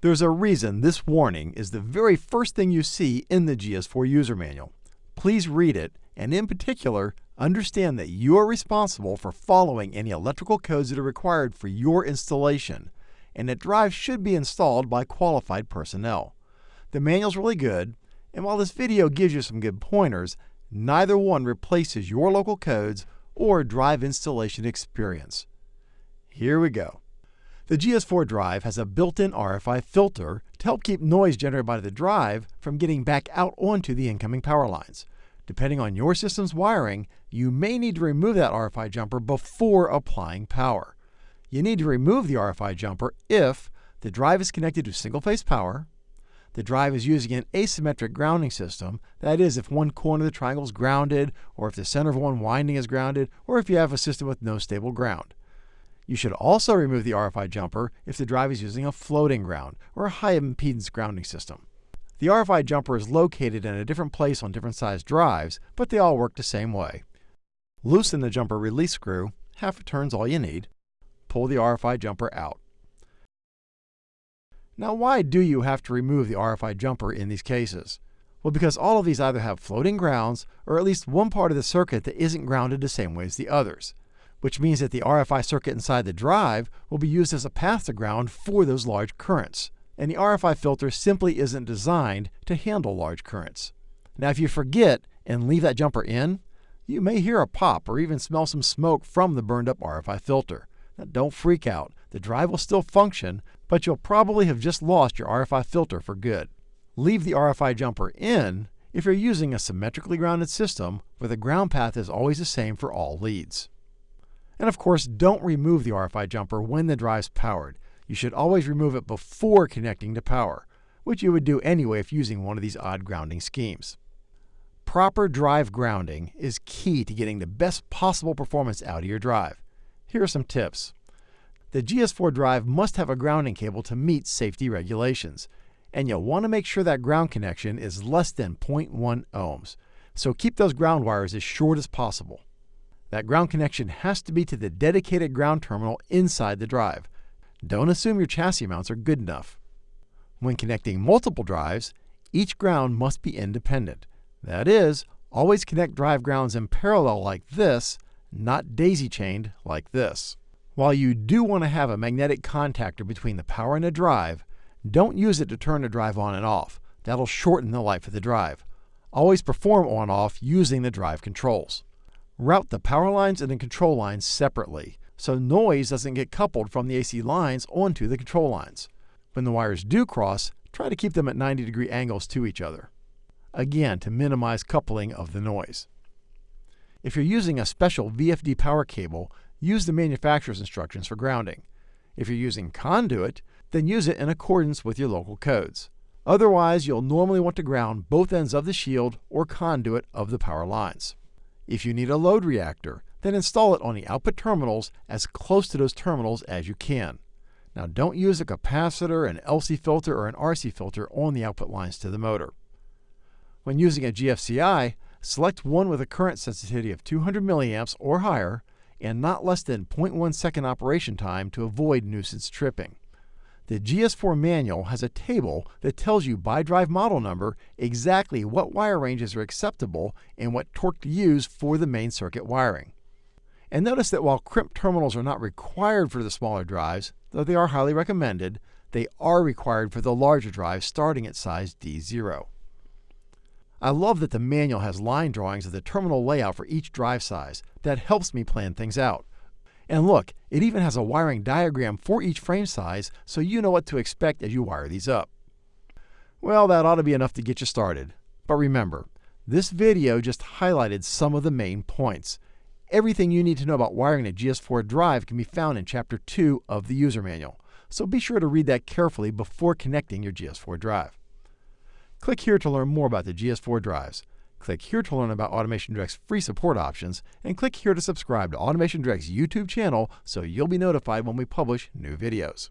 There's a reason this warning is the very first thing you see in the GS4 user manual. Please read it, and in particular, understand that you are responsible for following any electrical codes that are required for your installation, and that drives should be installed by qualified personnel. The manual's really good, and while this video gives you some good pointers, neither one replaces your local codes or drive installation experience. Here we go. The GS4 drive has a built-in RFI filter to help keep noise generated by the drive from getting back out onto the incoming power lines. Depending on your system's wiring, you may need to remove that RFI jumper before applying power. You need to remove the RFI jumper if the drive is connected to single-phase power, the drive is using an asymmetric grounding system, that is, if one corner of the triangle is grounded, or if the center of one winding is grounded, or if you have a system with no stable ground. You should also remove the RFI jumper if the drive is using a floating ground or a high impedance grounding system. The RFI jumper is located in a different place on different sized drives, but they all work the same way. Loosen the jumper release screw, half a turn's all you need. Pull the RFI jumper out. Now why do you have to remove the RFI jumper in these cases? Well, because all of these either have floating grounds or at least one part of the circuit that isn't grounded the same way as the others which means that the RFI circuit inside the drive will be used as a path to ground for those large currents. And the RFI filter simply isn't designed to handle large currents. Now, if you forget and leave that jumper in, you may hear a pop or even smell some smoke from the burned up RFI filter. Now, don't freak out. The drive will still function, but you'll probably have just lost your RFI filter for good. Leave the RFI jumper in if you're using a symmetrically grounded system where the ground path is always the same for all leads. And of course, don't remove the RFI jumper when the drive's powered. You should always remove it before connecting to power, which you would do anyway if using one of these odd grounding schemes. Proper drive grounding is key to getting the best possible performance out of your drive. Here are some tips. The GS4 drive must have a grounding cable to meet safety regulations, and you'll want to make sure that ground connection is less than 0.1 ohms, so keep those ground wires as short as possible. That ground connection has to be to the dedicated ground terminal inside the drive. Don't assume your chassis mounts are good enough. When connecting multiple drives, each ground must be independent. That is, always connect drive grounds in parallel like this, not daisy-chained like this. While you do want to have a magnetic contactor between the power and the drive, don't use it to turn the drive on and off. That'll shorten the life of the drive. Always perform on-off using the drive controls. Route the power lines and the control lines separately, so noise doesn't get coupled from the AC lines onto the control lines. When the wires do cross, try to keep them at 90 degree angles to each other. Again, to minimize coupling of the noise. If you're using a special VFD power cable, use the manufacturer's instructions for grounding. If you're using conduit, then use it in accordance with your local codes. Otherwise, you'll normally want to ground both ends of the shield or conduit of the power lines. If you need a load reactor, then install it on the output terminals as close to those terminals as you can. Now don't use a capacitor, an LC filter, or an RC filter on the output lines to the motor. When using a GFCI, select one with a current sensitivity of 200 milliamps or higher and not less than 0.1 second operation time to avoid nuisance tripping. The GS4 manual has a table that tells you by drive model number exactly what wire ranges are acceptable and what torque to use for the main circuit wiring. And notice that while crimp terminals are not required for the smaller drives, though they are highly recommended, they are required for the larger drives starting at size D0. I love that the manual has line drawings of the terminal layout for each drive size. That helps me plan things out. And look, it even has a wiring diagram for each frame size so you know what to expect as you wire these up. Well, that ought to be enough to get you started. But remember, this video just highlighted some of the main points. Everything you need to know about wiring a GS4 drive can be found in Chapter 2 of the user manual, so be sure to read that carefully before connecting your GS4 drive. Click here to learn more about the GS4 drives. Click here to learn about Automation Direct's free support options, and click here to subscribe to Automation Direct's YouTube channel so you'll be notified when we publish new videos.